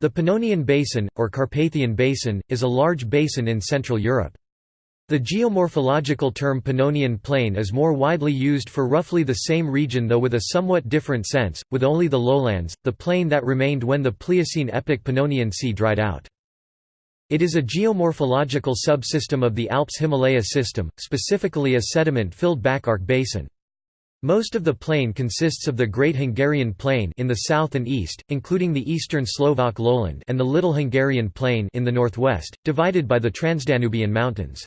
The Pannonian Basin, or Carpathian Basin, is a large basin in Central Europe. The geomorphological term Pannonian Plain is more widely used for roughly the same region though with a somewhat different sense, with only the lowlands, the plain that remained when the Pliocene epoch Pannonian Sea dried out. It is a geomorphological subsystem of the Alps-Himalaya system, specifically a sediment-filled back-arc basin. Most of the plain consists of the Great Hungarian Plain in the south and east, including the eastern Slovak lowland and the Little Hungarian Plain in the northwest, divided by the Transdanubian Mountains.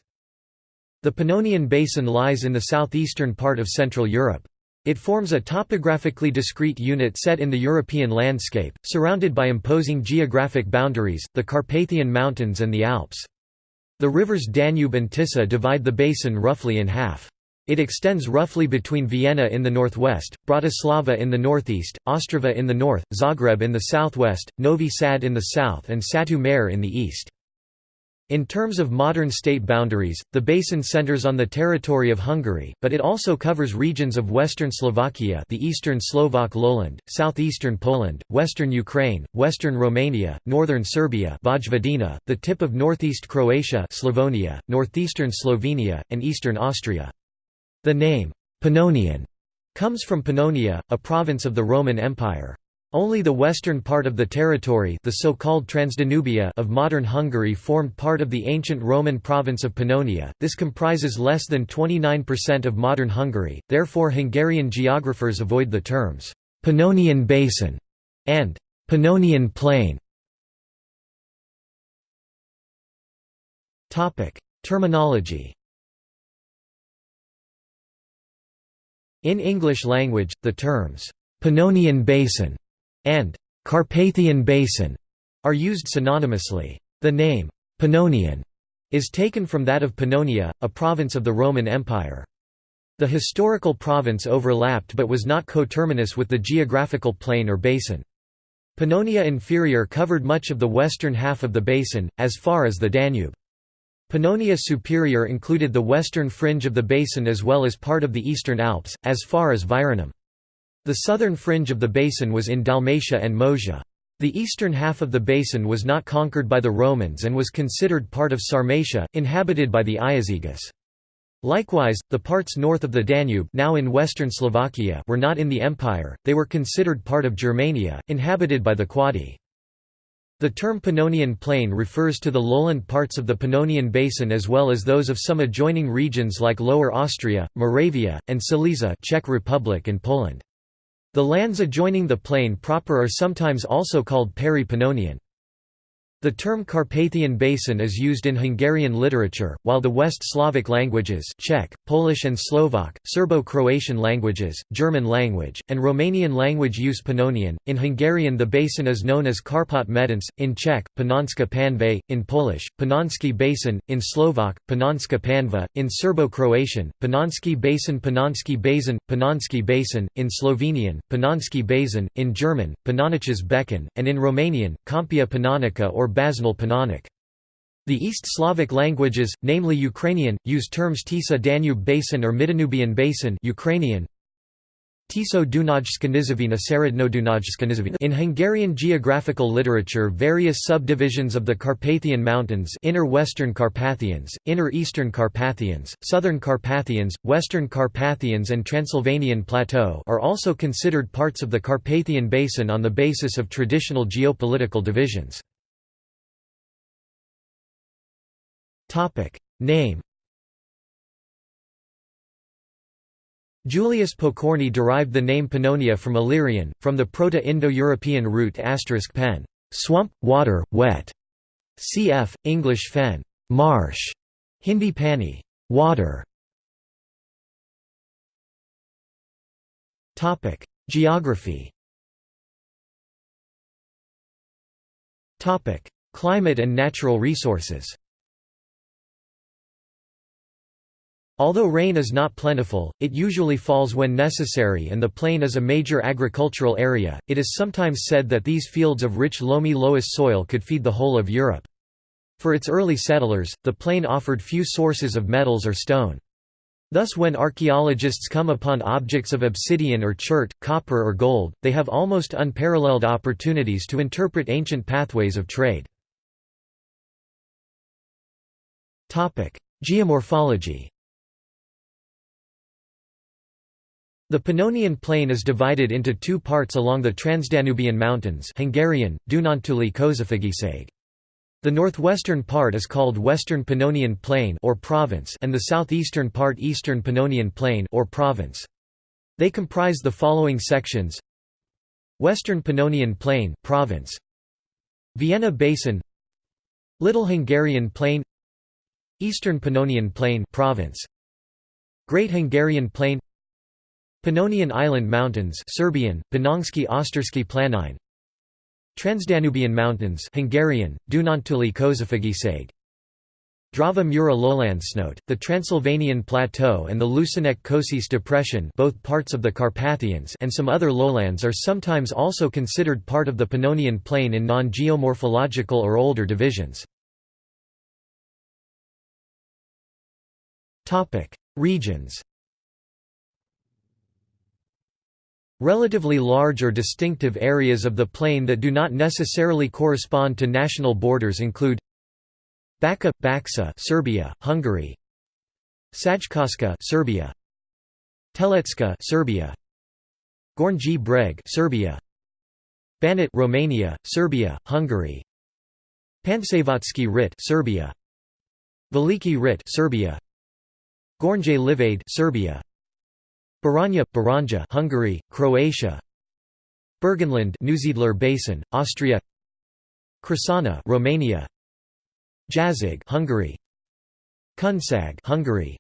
The Pannonian Basin lies in the southeastern part of Central Europe. It forms a topographically discrete unit set in the European landscape, surrounded by imposing geographic boundaries, the Carpathian Mountains and the Alps. The rivers Danube and Tisa divide the basin roughly in half. It extends roughly between Vienna in the northwest, Bratislava in the northeast, Ostrava in the north, Zagreb in the southwest, Novi Sad in the south and Satu Mare in the east. In terms of modern state boundaries, the basin centers on the territory of Hungary, but it also covers regions of western Slovakia the eastern Slovak lowland, southeastern Poland, western Ukraine, western Romania, northern Serbia Vojvodina, the tip of northeast Croatia Slavonia, northeastern Slovenia, and eastern Austria. The name, Pannonian, comes from Pannonia, a province of the Roman Empire. Only the western part of the territory the so-called Transdanubia of modern Hungary formed part of the ancient Roman province of Pannonia, this comprises less than 29% of modern Hungary, therefore Hungarian geographers avoid the terms, "'Pannonian Basin' and "'Pannonian Plain' Terminology In English language, the terms, "'Pannonian Basin' and "'Carpathian Basin' are used synonymously. The name, Pannonian, is taken from that of Pannonia, a province of the Roman Empire. The historical province overlapped but was not coterminous with the geographical plain or basin. Pannonia Inferior covered much of the western half of the basin, as far as the Danube. Pannonia Superior included the western fringe of the basin as well as part of the eastern Alps, as far as Virunum. The southern fringe of the basin was in Dalmatia and Moesia. The eastern half of the basin was not conquered by the Romans and was considered part of Sarmatia, inhabited by the Iazyges. Likewise, the parts north of the Danube now in western Slovakia were not in the empire, they were considered part of Germania, inhabited by the Quadi. The term Pannonian Plain refers to the lowland parts of the Pannonian Basin as well as those of some adjoining regions like Lower Austria, Moravia, and Silesia Czech Republic and Poland. The lands adjoining the plain proper are sometimes also called Peri-Pannonian. The term Carpathian Basin is used in Hungarian literature, while the West Slavic languages Czech, Polish and Slovak, Serbo-Croatian languages, German language, and Romanian language use Pannonian. In Hungarian the basin is known as Karpat Medence, in Czech, Panonska Panve, in Polish, Panonski Basin, in Slovak, Panonska Panva, in Serbo-Croatian, Panonski Basin Panonski Basin, Panonski Basin, in Slovenian, Panonski Basin, in German, Panoniches Becken, and in Romanian, Câmpia Panonica or Basnul Panonic. The East Slavic languages, namely Ukrainian, use terms Tisa Danube Basin or Midanubian Basin Ukrainian, Tiso In Hungarian geographical literature various subdivisions of the Carpathian Mountains Inner Western Carpathians, Inner Eastern Carpathians, Southern Carpathians, Western Carpathians and Transylvanian Plateau are also considered parts of the Carpathian Basin on the basis of traditional geopolitical divisions. Topic name Julius Pokorny derived the name Pannonia from Illyrian, from the Proto-Indo-European root *pen, swamp, water, wet, cf. English fen, marsh, Hindi pani, water. Topic: Geography. Topic: Climate and natural resources. Although rain is not plentiful, it usually falls when necessary and the plain is a major agricultural area. It is sometimes said that these fields of rich loamy loess soil could feed the whole of Europe. For its early settlers, the plain offered few sources of metals or stone. Thus when archaeologists come upon objects of obsidian or chert, copper or gold, they have almost unparalleled opportunities to interpret ancient pathways of trade. Geomorphology The Pannonian Plain is divided into two parts along the Transdanubian Mountains Hungarian. The northwestern part is called Western Pannonian Plain or province and the southeastern part Eastern Pannonian Plain or province. They comprise the following sections. Western Pannonian Plain province. Vienna Basin. Little Hungarian Plain. Eastern Pannonian Plain province. Great Hungarian Plain Pannonian Island Mountains Serbian, Panonski Ostersky Planine. Transdanubian Mountains Hungarian, Dunántúli Kőszeg Drava Mura Lowlandsnote, the Transylvanian Plateau and the Lucenek Kőszeg Depression both parts of the Carpathians and some other lowlands are sometimes also considered part of the Pannonian Plain in non-geomorphological or older divisions. Regions Relatively large or distinctive areas of the plain that do not necessarily correspond to national borders include Bačka, Baksa, Serbia, Hungary. Sajkoska, Serbia. Teletska, Serbia. Gornji Breg, Serbia. Banat, Romania, Serbia, Hungary. Pančevački Rit, Serbia. Veliki Rit, Serbia. Gornje Livade, Serbia. Baranja, Baranja Hungary, Croatia. Burgenland Neusiedler Basin, Austria. Crișana Romania. Jazig Hungary. Kunszeg Hungary.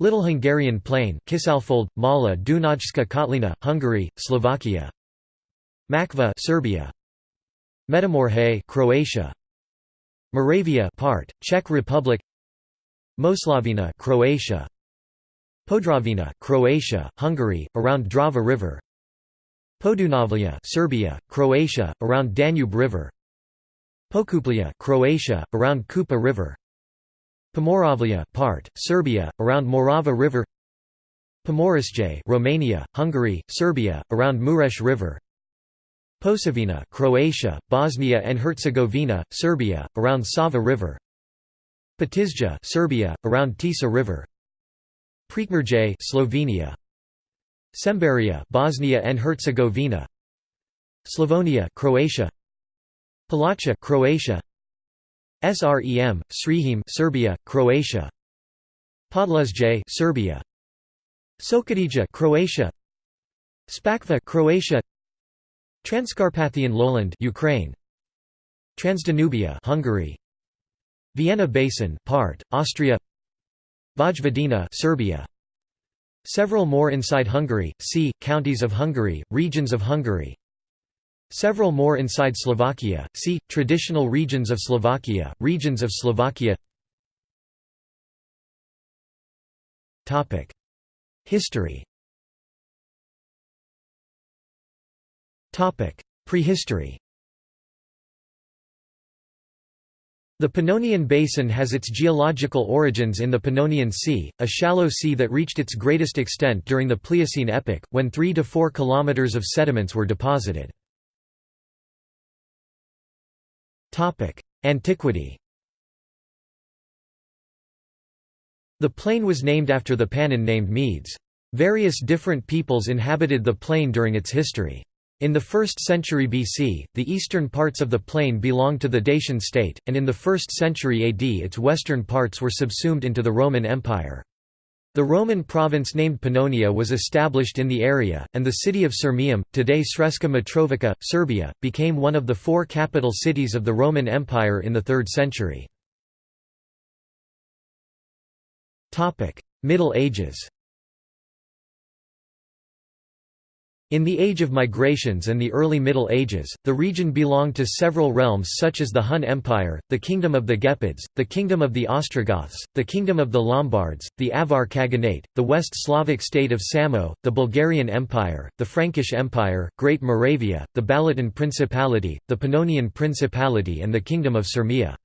Little Hungarian Plain Kisalfold, Mala Dunajska Kotlina, Hungary, Slovakia. Makva Serbia. Metamorhe Croatia. Moravia part, Czech Republic. Moslavina Croatia Podravina, Croatia, Hungary, around Drava River. Podunavlja, Serbia, Croatia, around Danube River. Pokuplja, Croatia, around Kupa River. Pomoravlja, part, Serbia, around Morava River. Pomorisje, Romania, Hungary, Serbia, around Muresh River. Posavina, Croatia, Bosnia and Herzegovina, Serbia, around Sava River. Petizja, Serbia, around Tisa River. Prekmurje Slovenia. Semberia Bosnia and Herzegovina. Slavonia Croatia. Palacha Croatia. SREM Srihim Serbia Croatia. Podluzje Serbia. Sokadija Croatia. Spakva Croatia. Transcarpathian lowland Ukraine. Transdanubia Hungary. Vienna Basin part Austria Vojvodina Serbia. Several more inside Hungary, see, counties of Hungary, regions of Hungary. Several more inside Slovakia, see, traditional regions of Slovakia, regions of Slovakia. History. Prehistory The Pannonian Basin has its geological origins in the Pannonian Sea, a shallow sea that reached its greatest extent during the Pliocene epoch, when 3 to 4 kilometers of sediments were deposited. Antiquity The plain was named after the Pannon named Medes. Various different peoples inhabited the plain during its history. In the 1st century BC, the eastern parts of the plain belonged to the Dacian state, and in the 1st century AD its western parts were subsumed into the Roman Empire. The Roman province named Pannonia was established in the area, and the city of Sirmium, today Sremska Mitrovica, Serbia, became one of the four capital cities of the Roman Empire in the 3rd century. Middle Ages In the Age of Migrations and the early Middle Ages, the region belonged to several realms such as the Hun Empire, the Kingdom of the Gepids, the Kingdom of the Ostrogoths, the Kingdom of the Lombards, the Avar Khaganate, the West Slavic state of Samo, the Bulgarian Empire, the Frankish Empire, Great Moravia, the Balaton Principality, the Pannonian Principality and the Kingdom of Sirmia.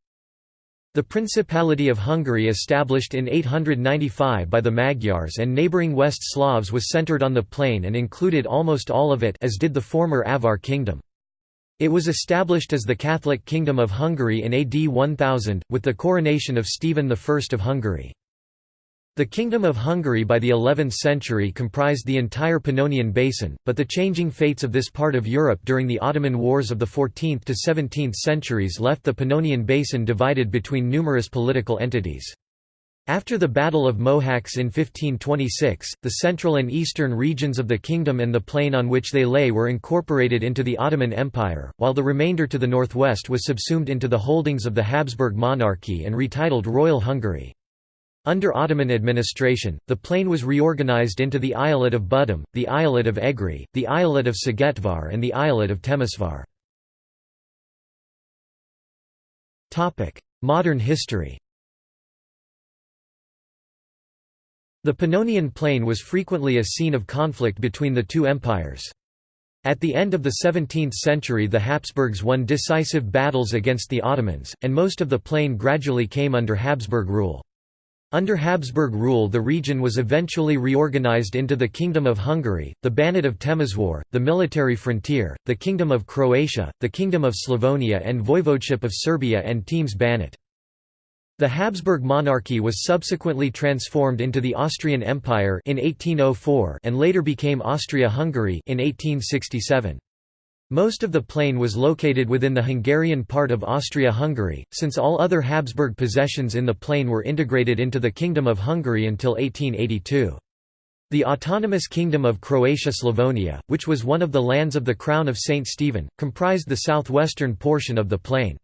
The Principality of Hungary established in 895 by the Magyars and neighbouring West Slavs was centred on the plain and included almost all of it as did the former Avar kingdom. It was established as the Catholic Kingdom of Hungary in AD 1000, with the coronation of Stephen I of Hungary. The Kingdom of Hungary by the 11th century comprised the entire Pannonian Basin, but the changing fates of this part of Europe during the Ottoman Wars of the 14th to 17th centuries left the Pannonian Basin divided between numerous political entities. After the Battle of Mohacs in 1526, the central and eastern regions of the kingdom and the plain on which they lay were incorporated into the Ottoman Empire, while the remainder to the northwest was subsumed into the holdings of the Habsburg monarchy and retitled Royal Hungary. Under Ottoman administration, the plain was reorganized into the eyalet of Budum, the eyalet of Egri, the eyalet of Szigetvar and the eyalet of Temesvar. Modern history The Pannonian Plain was frequently a scene of conflict between the two empires. At the end of the 17th century the Habsburgs won decisive battles against the Ottomans, and most of the plain gradually came under Habsburg rule. Under Habsburg rule the region was eventually reorganized into the Kingdom of Hungary, the Banat of Temeswar, the military frontier, the Kingdom of Croatia, the Kingdom of Slavonia and Voivodeship of Serbia and Temes Banat. The Habsburg monarchy was subsequently transformed into the Austrian Empire in 1804 and later became Austria-Hungary in 1867. Most of the plain was located within the Hungarian part of Austria-Hungary, since all other Habsburg possessions in the plain were integrated into the Kingdom of Hungary until 1882. The autonomous Kingdom of Croatia-Slavonia, which was one of the lands of the Crown of St. Stephen, comprised the southwestern portion of the plain.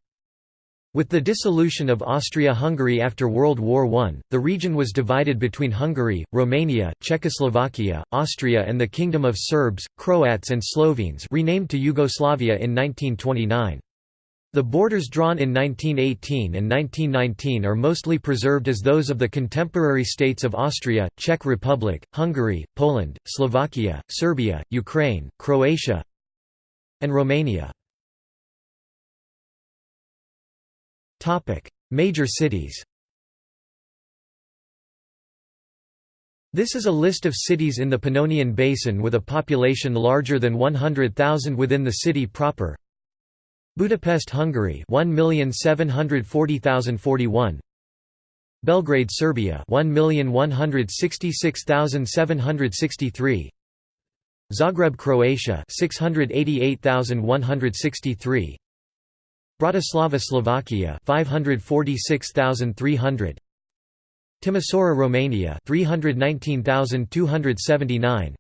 With the dissolution of Austria-Hungary after World War I, the region was divided between Hungary, Romania, Czechoslovakia, Austria and the Kingdom of Serbs, Croats and Slovenes renamed to Yugoslavia in 1929. The borders drawn in 1918 and 1919 are mostly preserved as those of the contemporary states of Austria, Czech Republic, Hungary, Poland, Slovakia, Serbia, Ukraine, Croatia and Romania. Major cities This is a list of cities in the Pannonian Basin with a population larger than 100,000 within the city proper. Budapest, Hungary 1,740,041 Belgrade, Serbia 1,166,763 Zagreb, Croatia 688,163 Bratislava, Slovakia 546,300 Timisoara, Romania 319,279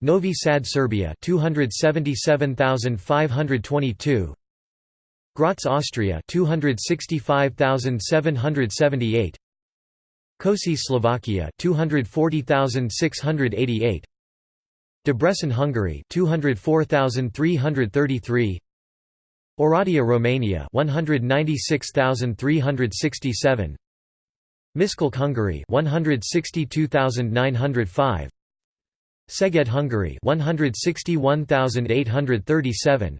Novi Sad, Serbia 277,522 Graz, Austria 265,778 Kosice, Slovakia 240,688 Debrecen, Hungary 204,333 Oradea, Romania 196,367 Miskolc, Hungary 162,905 Szeged, Hungary 161,837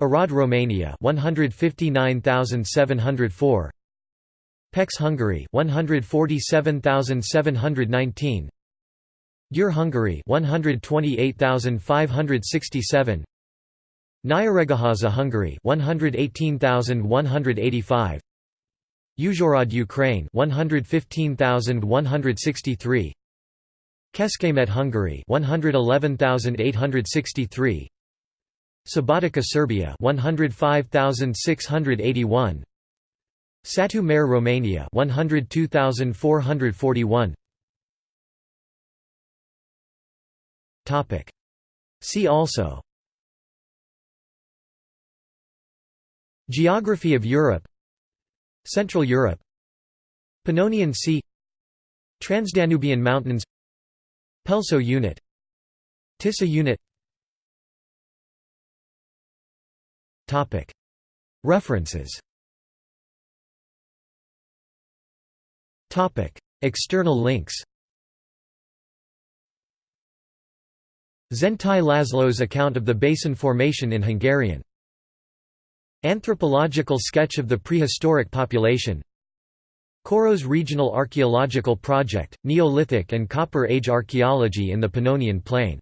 Arad, Romania 159,704 Pécs, Hungary 147,719 Győr, Hungary 128,567 Nyíregyháza Hungary 118185 Uzhhorod Ukraine 115163 Kecskemét Hungary 111863 Subotica Serbia 105681 Satu Mare Romania 102441 Topic. See also Geography of Europe. Central Europe. Pannonian Sea. Transdanubian Mountains. Pelso unit. Tisa unit. References. External links. Zentai Laszlo's account of the basin formation in Hungarian Anthropological sketch of the prehistoric population. Koros Regional Archaeological Project, Neolithic and Copper Age archaeology in the Pannonian Plain